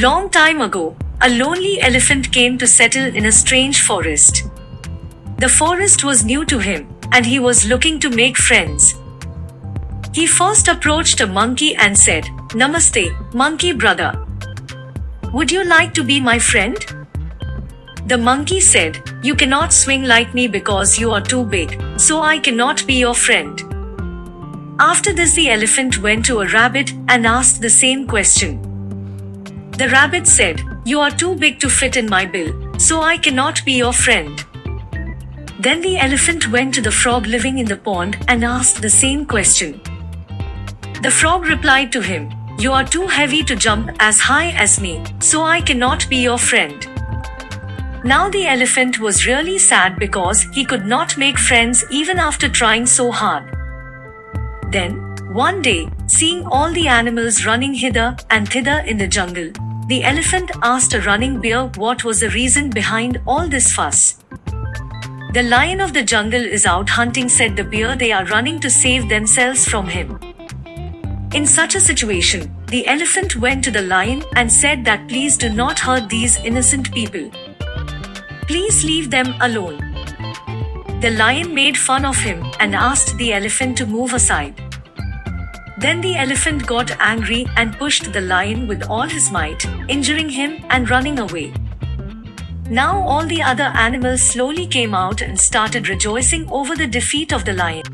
Long time ago, a lonely elephant came to settle in a strange forest. The forest was new to him, and he was looking to make friends. He first approached a monkey and said, Namaste, monkey brother. Would you like to be my friend? The monkey said, You cannot swing like me because you are too big, so I cannot be your friend. After this, the elephant went to a rabbit and asked the same question. The rabbit said, You are too big to fit in my bill, so I cannot be your friend. Then the elephant went to the frog living in the pond and asked the same question. The frog replied to him, You are too heavy to jump as high as me, so I cannot be your friend. Now the elephant was really sad because he could not make friends even after trying so hard. Then, one day, seeing all the animals running hither and thither in the jungle, the elephant asked a running bear what was the reason behind all this fuss. The lion of the jungle is out hunting, said the bear. They are running to save themselves from him. In such a situation, the elephant went to the lion and said that please do not hurt these innocent people. Please leave them alone. The lion made fun of him and asked the elephant to move aside. Then the elephant got angry and pushed the lion with all his might, injuring him and running away. Now all the other animals slowly came out and started rejoicing over the defeat of the lion.